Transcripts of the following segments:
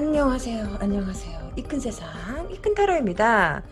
안녕하세요. 안녕하세요. 이큰 세상 이큰 타로입니다.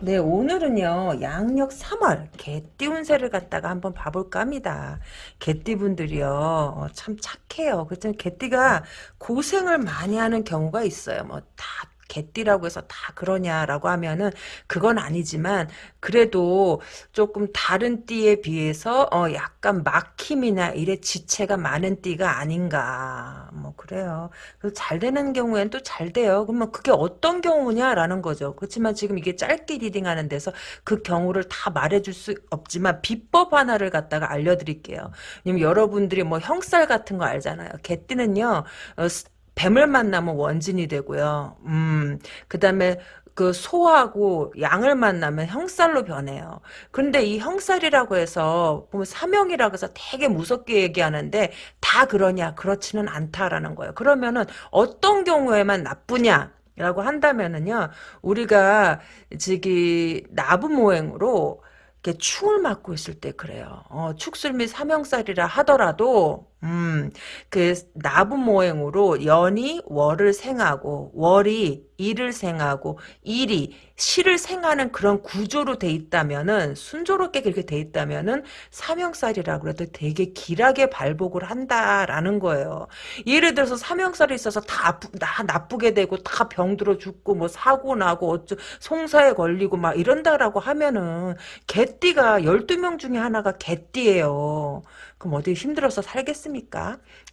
네 오늘은요 양력 3월 개띠 운세를 갖다가 한번 봐볼까 합니다. 개띠 분들이요 어, 참 착해요. 그렇죠 개띠가 고생을 많이 하는 경우가 있어요. 뭐 다 개띠라고 해서 다 그러냐라고 하면은 그건 아니지만 그래도 조금 다른 띠에 비해서 어 약간 막힘이나 이래 지체가 많은 띠가 아닌가 뭐 그래요. 그래서 잘 되는 경우엔 또잘 돼요. 그러면 그게 어떤 경우냐라는 거죠. 그렇지만 지금 이게 짧게 reading하는 데서 그 경우를 다 말해줄 수 없지만 비법 하나를 갖다가 알려드릴게요. 여러분들이 뭐 형살 같은 거 알잖아요. 개띠는요 어, 뱀을 만나면 원진이 되고요. 음, 그 다음에 그 소하고 양을 만나면 형살로 변해요. 근데 이 형살이라고 해서 보면 삼형이라고 해서 되게 무섭게 얘기하는데 다 그러냐? 그렇지는 않다라는 거예요. 그러면은 어떤 경우에만 나쁘냐? 라고 한다면은요, 우리가 저기 나부모행으로 이렇게 충을 맞고 있을 때 그래요. 어, 축술 및 사명살이라 하더라도 음, 그 나부모행으로 연이 월을 생하고 월이 일을 생하고 일이 시를 생하는 그런 구조로 돼 있다면은 순조롭게 그렇게 돼 있다면은 사명살이라 그래도 되게 길하게 발복을 한다라는 거예요. 예를 들어서 사명살이 있어서 다, 아프, 다 나쁘게 되고 다 병들어 죽고 뭐 사고 나고 어쩌 송사에 걸리고 막 이런다라고 하면은 개띠가 12명 중에 하나가 개띠예요. 그럼 어디 힘들어서 살겠습니까?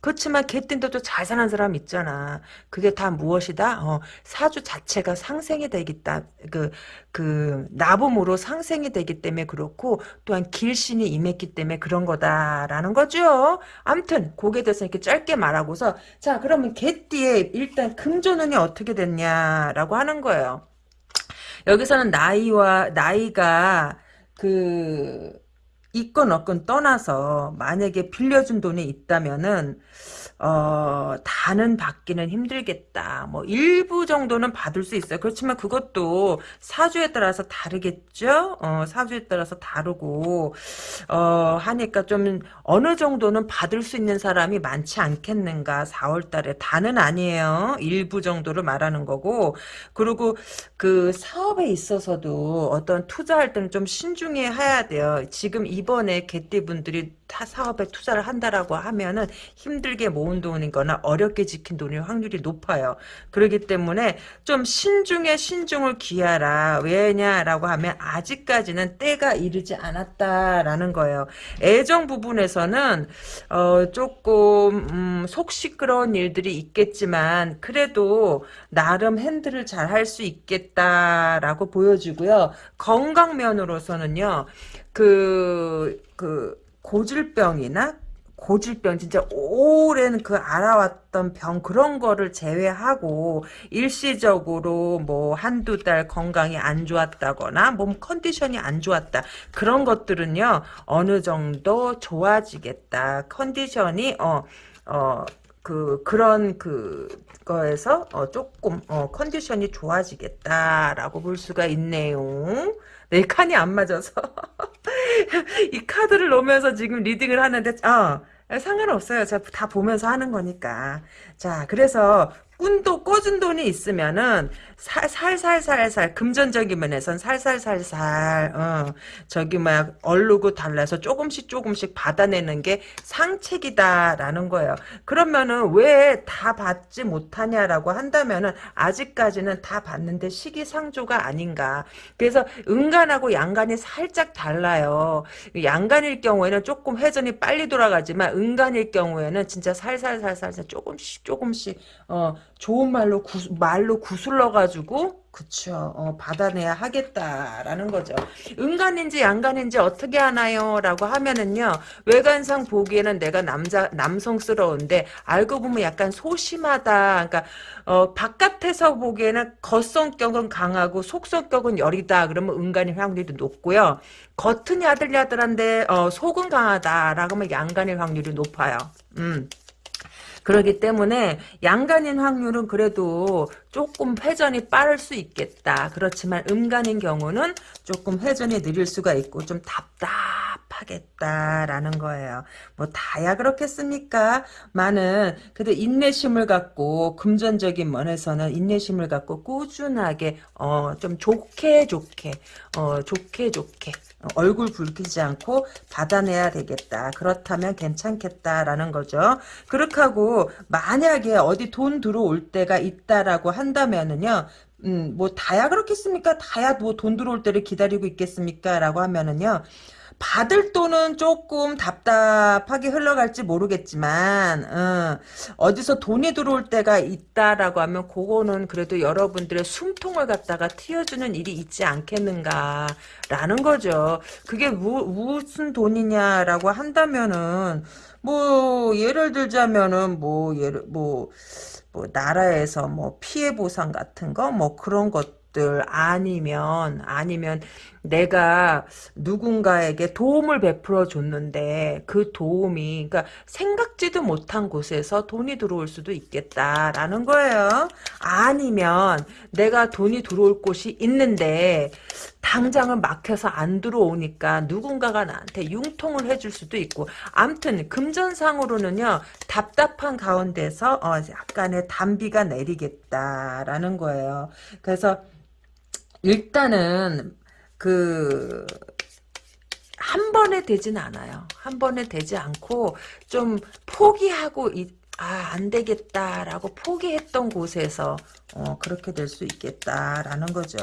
그렇지만 개띠인데도 잘 사는 사람 있잖아. 그게 다 무엇이다? 어, 사주 자체가 상생이 되겠다. 그, 그, 나봄으로 상생이 되기 때문에 그렇고, 또한 길신이 임했기 때문에 그런 거다라는 거죠. 암튼, 고에 대해서 이렇게 짧게 말하고서, 자, 그러면 개띠에 일단 금조는이 어떻게 됐냐라고 하는 거예요. 여기서는 나이와, 나이가, 그, 있건 없건 떠나서 만약에 빌려준 돈이 있다면은 어, 다는 받기는 힘들겠다. 뭐 일부 정도는 받을 수 있어요. 그렇지만 그것도 사주에 따라서 다르겠죠. 어, 사주에 따라서 다르고 어, 하니까 좀 어느 정도는 받을 수 있는 사람이 많지 않겠는가. 4월 달에 다는 아니에요. 일부 정도를 말하는 거고 그리고 그 사업에 있어서도 어떤 투자할 때는 좀 신중해 해야 돼요. 지금 이번에 개띠분들이 타 사업에 투자를 한다라고 하면은 힘들게 모은 돈이거나 어렵게 지킨 돈일 확률이 높아요. 그렇기 때문에 좀 신중에 신중을 기하라. 왜냐라고 하면 아직까지는 때가 이르지 않았다라는 거예요. 애정 부분에서는 어 조금 음, 속 시끄러운 일들이 있겠지만 그래도 나름 핸들을 잘 할 수 있겠다라고 보여지고요. 건강 면으로서는요. 그, 그, 고질병이나 고질병 진짜 오랜 그 알아왔던 병 그런 거를 제외하고 일시적으로 뭐 한두 달 건강이 안 좋았다거나 몸 컨디션이 안 좋았다 그런 것들은요 어느 정도 좋아지겠다. 컨디션이 어 어, 그, 그런, 그, 거에서, 어, 조금, 어, 컨디션이 좋아지겠다라고 볼 수가 있네요. 내 칸이 안 맞아서. 이 카드를 놓으면서 지금 리딩을 하는데, 어, 상관없어요. 다 보면서 하는 거니까. 자, 그래서 꾼도 꿔준 돈이 있으면은 살살살살살 금전적인 면에선 살살살살 어 저기 막 얼르고 달라서 조금씩 조금씩 받아내는 게 상책이다라는 거예요. 그러면은 왜 다 받지 못하냐라고 한다면은 아직까지는 다 받는데 시기상조가 아닌가. 그래서 은간하고 양간이 살짝 달라요. 양간일 경우에는 조금 회전이 빨리 돌아가지만 은간일 경우에는 진짜 살살살살 조금씩 조금씩 어 좋은 말로 구, 말로 구슬러 가지고 그쵸. 어, 받아내야 하겠다라는 거죠. 은간인지 양간인지 어떻게 하나요? 라고 하면은요 외관상 보기에는 내가 남자 남성스러운데 알고 보면 약간 소심하다. 그러니까 어, 바깥에서 보기에는 겉성격은 강하고 속성격은 여리다. 그러면 은간일 확률이 높고요. 겉은 야들야들한데 어, 속은 강하다라고 하면 양간일 확률이 높아요. 음. 그렇기 때문에 양간인 확률은 그래도 조금 회전이 빠를 수 있겠다. 그렇지만 음간인 경우는 조금 회전이 느릴 수가 있고 좀 답답 하겠다라는 거예요. 뭐 다야 그렇겠습니까? 많은 그래도 인내심을 갖고 금전적인 면에서는 인내심을 갖고 꾸준하게 어 좀 좋게 좋게 어 좋게 좋게 얼굴 붉히지 않고 받아내야 되겠다. 그렇다면 괜찮겠다라는 거죠. 그렇게 하고 만약에 어디 돈 들어올 때가 있다라고 한다면은요. 음, 뭐 다야 그렇겠습니까? 다야 뭐 돈 들어올 때를 기다리고 있겠습니까? 라고 하면은요. 받을 돈은 조금 답답하게 흘러갈지 모르겠지만 어, 디서 돈이 들어올 때가 있다라고 하면 그거는 그래도 여러분들의 숨통을 갖다가 틔워주는 일이 있지 않겠는가라는 거죠. 그게 무, 무슨 돈이냐라고 한다면은 뭐 예를 들자면은 뭐 예를 뭐 뭐 나라에서 뭐 피해 보상 같은 거 뭐 그런 것 들 아니면 아니면 내가 누군가에게 도움을 베풀어 줬는데 그 도움이 그러니까 생각지도 못한 곳에서 돈이 들어올 수도 있겠다라는 거예요. 아니면 내가 돈이 들어올 곳이 있는데 당장은 막혀서 안 들어오니까 누군가가 나한테 융통을 해줄 수도 있고 암튼 금전상으로는요 답답한 가운데서 어, 약간의 단비가 내리겠다라는 거예요. 그래서 일단은 그, 한 번에 되진 않아요. 한 번에 되지 않고, 좀 포기하고, 아, 안 되겠다라고 포기했던 곳에서, 어, 그렇게 될 수 있겠다라는 거죠.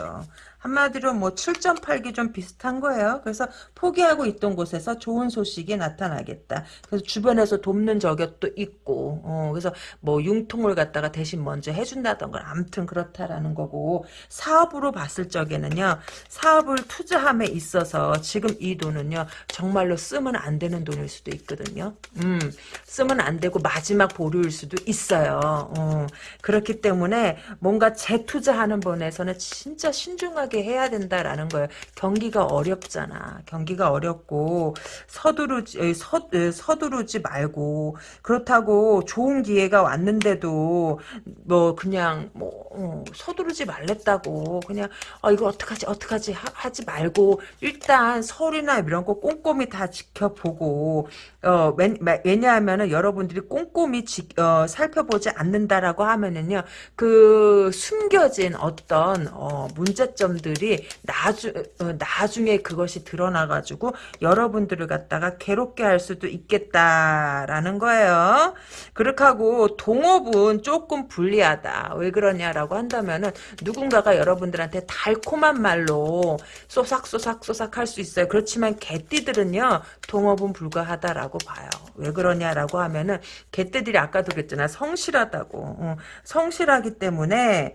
한마디로 뭐 7.8기 좀 비슷한 거예요. 그래서 포기하고 있던 곳에서 좋은 소식이 나타나겠다. 그래서 주변에서 돕는 저격도 있고, 어, 그래서 뭐 융통을 갖다가 대신 먼저 해준다던가, 아무튼 그렇다라는 거고, 사업으로 봤을 적에는요, 사업을 투자함에 있어서 지금 이 돈은요, 정말로 쓰면 안 되는 돈일 수도 있거든요. 음, 쓰면 안 되고 마지막 보 류일 수도 있어요. 어, 그렇기 때문에 뭔가 재투자하는 분에서는 진짜 신중하게 해야 된다라는 거예요. 경기가 어렵잖아. 경기가 어렵고 서두르지 서, 서두르지 말고 그렇다고 좋은 기회가 왔는데도 뭐 그냥 뭐 어, 서두르지 말랬다고 그냥 아 이거 어떡하지 어떡하지 하, 지 말고 일단 서류나 이런 거 꼼꼼히 다 지켜보고 어 왜, 냐하면은 여러분들이 꼼꼼히 지, 어, 살펴보지 않는다라고 하면은요 그 숨겨진 어떤 어, 문제점들이 나중 어, 나중에 그것이 드러나가지고 여러분들을 갖다가 괴롭게 할 수도 있겠다라는 거예요. 그렇게 하고 동업은 조금 불리하다. 왜 그러냐라고 한다면은 누군가가 여러분들한테 달콤한 말로 쏘삭쏘삭 쏘삭 할 수 있어요. 그렇지만 개띠들은요 동업은 불가하다라고 봐요. 왜 그러냐라고 하면은 개떼들이 아까도 그랬잖아 성실하다고 어, 성실하기 때문에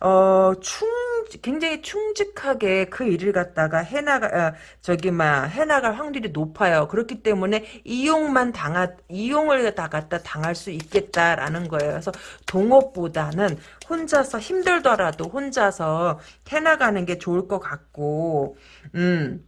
어, 충 굉장히 충직하게 그 일을 갖다가 해나가 어, 저기 막 해나갈 확률이 높아요. 그렇기 때문에 이용만 당하 이용을 다 갖다 당할 수 있겠다라는 거예요. 그래서 동업보다는 혼자서 힘들더라도 혼자서 해나가는 게 좋을 것 같고 음.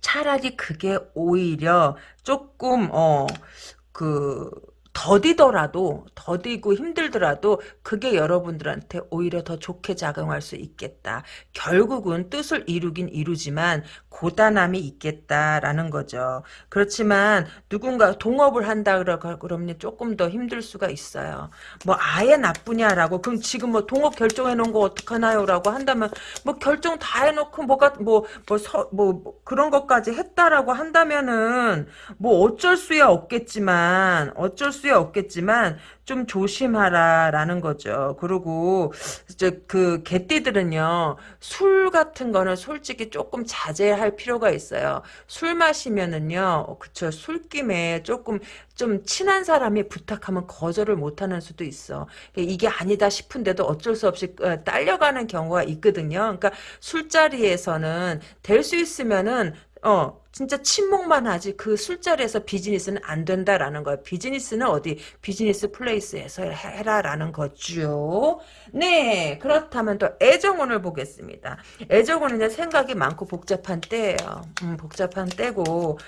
차라리 그게 오히려 조금 어그 더디더라도 더디고 힘들더라도 그게 여러분들한테 오히려 더 좋게 작용할 수 있겠다. 결국은 뜻을 이루긴 이루지만 고단함이 있겠다라는 거죠. 그렇지만 누군가 동업을 한다 그러면 조금 더 힘들 수가 있어요. 뭐 아예 나쁘냐라고 그럼 지금 뭐 동업 결정해 놓은 거 어떡하나요? 라고 한다면 뭐 결정 다 해놓고 뭐가 뭐뭐 뭐, 뭐, 뭐 그런 것까지 했다라고 한다면은 뭐 어쩔 수야 없겠지만 어쩔 수 수야 없겠지만 좀 조심하라라는 거죠. 그리고 이제 그 개띠들은요 술 같은 거는 솔직히 조금 자제할 필요가 있어요. 술 마시면은요 그쵸 술김에 조금 좀 친한 사람이 부탁하면 거절을 못하는 수도 있어. 이게 아니다 싶은데도 어쩔 수 없이 어, 딸려가는 경우가 있거든요. 그러니까 술자리에서는 될 수 있으면은 어 진짜 침묵만 하지 그 술자리에서 비즈니스는 안 된다라는 거예요. 비즈니스는 어디 business place에서 해라라는 거죠. 네 그렇다면 또 애정운을 보겠습니다. 애정운은 생각이 많고 복잡한 때예요. 음, 복잡한 때고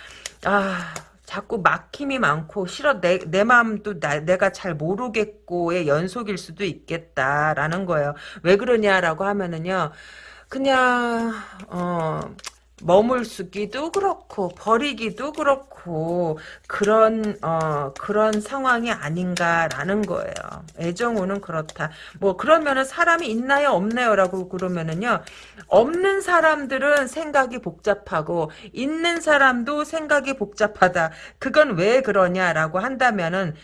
아 자꾸 막힘이 많고 싫어 내, 내 마음도 나, 내가 잘 모르겠고의 연속일 수도 있겠다라는 거예요. 왜 그러냐라고 하면은요. 그냥 어 머물수기도 그렇고 버리기도 그렇고 그런 어 그런 상황이 아닌가라는 거예요. 애정우는 그렇다. 뭐 그러면은 사람이 있나요 없나요라고 그러면은요 없는 사람들은 생각이 복잡하고 있는 사람도 생각이 복잡하다. 그건 왜 그러냐라고 한다면은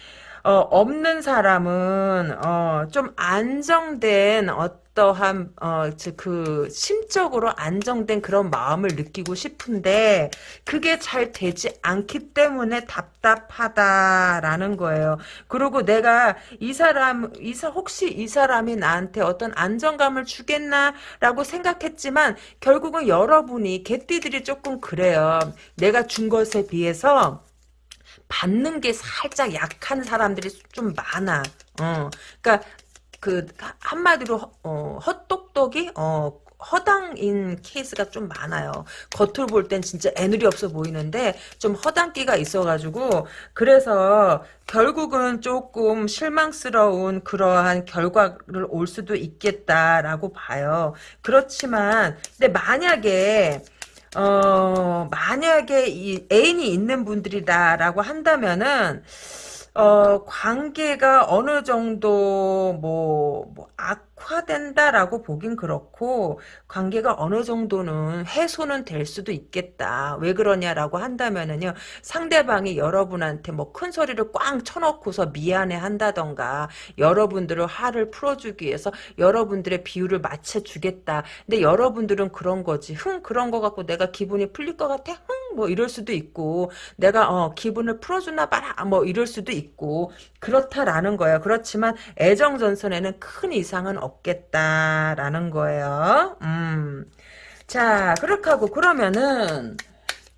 어, 없는 사람은 어, 좀 안정된 어 떠한 어, 그 심적으로 안정된 그런 마음을 느끼고 싶은데 그게 잘 되지 않기 때문에 답답하다라는 거예요. 그리고 내가 이 사람 이사 혹시 이 사람이 나한테 어떤 안정감을 주겠나라고 생각했지만 결국은 여러분이 개띠들이 조금 그래요. 내가 준 것에 비해서 받는 게 살짝 약한 사람들이 좀 많아. 어, 그러니까 그 한마디로 어, 헛똑똑이 어, 허당인 케이스가 좀 많아요. 겉으로 볼 땐 진짜 애늘이 없어 보이는데 좀 허당기가 있어가지고 그래서 결국은 조금 실망스러운 그러한 결과를 올 수도 있겠다라고 봐요. 그렇지만 근데 만약에 어, 만약에 이 애인이 있는 분들이다라고 한다면은, 어, 관계가 어느 정도, 뭐, 뭐, 악 화된다라고 보긴 그렇고, 관계가 어느 정도는 해소는 될 수도 있겠다. 왜 그러냐라고 한다면은요, 상대방이 여러분한테 뭐 큰 소리를 꽝 쳐놓고서 미안해 한다던가, 여러분들을 화를 풀어주기 위해서 여러분들의 비율을 맞춰주겠다. 근데 여러분들은 그런 거지. 흥, 그런 거 갖고 내가 기분이 풀릴 것 같아? 흥, 뭐 이럴 수도 있고, 내가, 어, 기분을 풀어주나 봐라. 뭐 이럴 수도 있고, 그렇다라는 거예요. 그렇지만 애정 전선에는 큰 이상은 없 겠다라는 거예요. 음. 자, 그렇게 하고 그러면은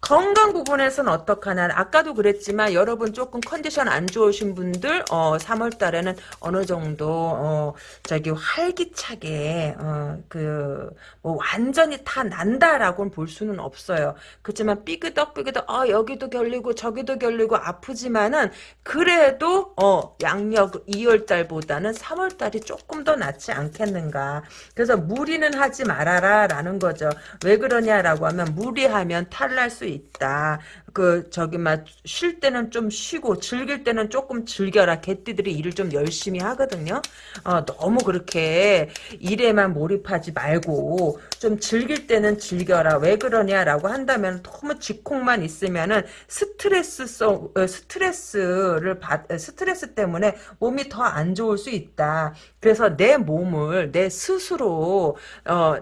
건강 부분에서는 어떡하나 아까도 그랬지만 여러분 조금 컨디션 안 좋으신 분들 어 3월 달에는 어느 정도 어 저기 활기차게 어그 뭐 완전히 다 난다라고는 볼 수는 없어요. 그렇지만 삐그덕 삐그덕 어 여기도 결리고 저기도 결리고 아프지만은 그래도 어 양력 2월 달보다는 3월 달이 조금 더 낫지 않겠는가. 그래서 무리는 하지 말아라라는 거죠. 왜 그러냐라고 하면 무리하면 탈날 수 있 다. 그 저기 막 쉴 때는 좀 쉬고 즐길 때는 조금 즐겨라. 개띠들이 일을 좀 열심히 하거든요. 어, 너무 그렇게 일에만 몰입하지 말고 좀 즐길 때는 즐겨라. 왜 그러냐라고 한다면 너무 직콕만 있으면은 스트레스성 어, 스트레스를 받 스트레스 때문에 몸이 더 안 좋을 수 있다. 그래서 내 몸을 내 스스로 어,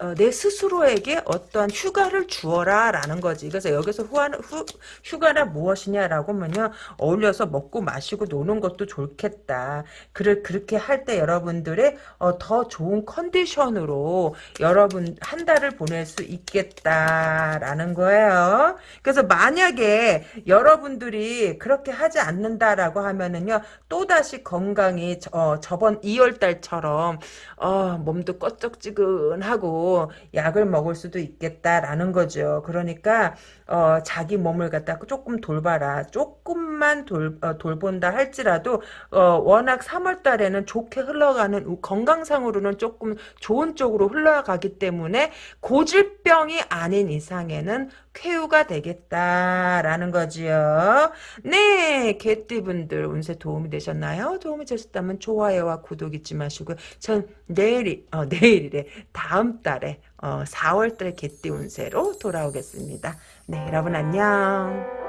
어, 내 스스로에게 어떠한 휴가를 주어라라는 거지. 그래서 여기서 후한, 후, 휴가라 무엇이냐라고 하면요. 어울려서 먹고 마시고 노는 것도 좋겠다. 그를 그렇게 할 때 여러분들의 어, 더 좋은 컨디션으로 여러분 한 달을 보낼 수 있겠다라는 거예요. 그래서 만약에 여러분들이 그렇게 하지 않는다라고 하면은요. 또다시 건강이 어, 저번 2월 달처럼 어, 몸도 꺼쩍지근하고 약을 먹을 수도 있겠다라는 거죠. 그러니까 어, 자기 몸을 갖다 조금 돌봐라. 조금만 돌, 어, 돌본다 할지라도 어, 워낙 3월 달에는 좋게 흘러가는 건강상으로는 조금 좋은 쪽으로 흘러가기 때문에 고질병이 아닌 이상에는 쾌유가 되겠다라는 거지요. 네, 개띠분들 운세 도움이 되셨나요? 도움이 되셨다면 좋아요와 구독 잊지 마시고요. 전 내일이 어, 내일이래 다음 달에 어, 4월달 개띠 운세로 돌아오겠습니다. 네, 여러분 안녕.